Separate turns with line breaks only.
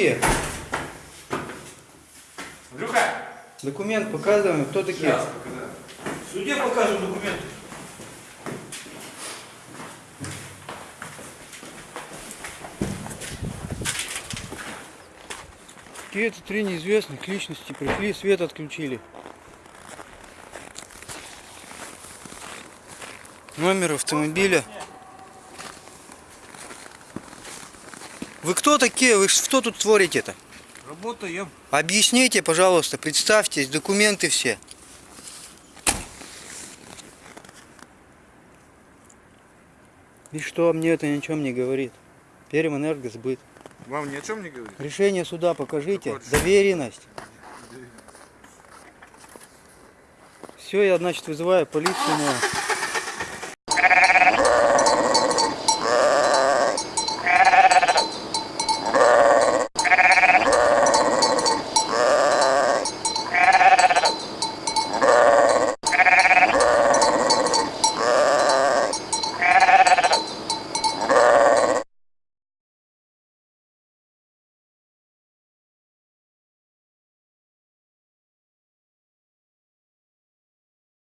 такие? Люка! Документ показываем. Кто такие?
Сейчас, да. Судья покажем документ.
Какие-то три неизвестных личности пришли, свет отключили. Номер автомобиля Вы кто такие? Вы что тут творите-то?
Работаем.
Объясните, пожалуйста, представьтесь, документы все. И что, мне это ни о чем не говорит. Пермэнергосбыт.
Вам ни о чем не говорит?
Решение суда покажите.
Какое?
Доверенность. Все, я, значит, вызываю полицию.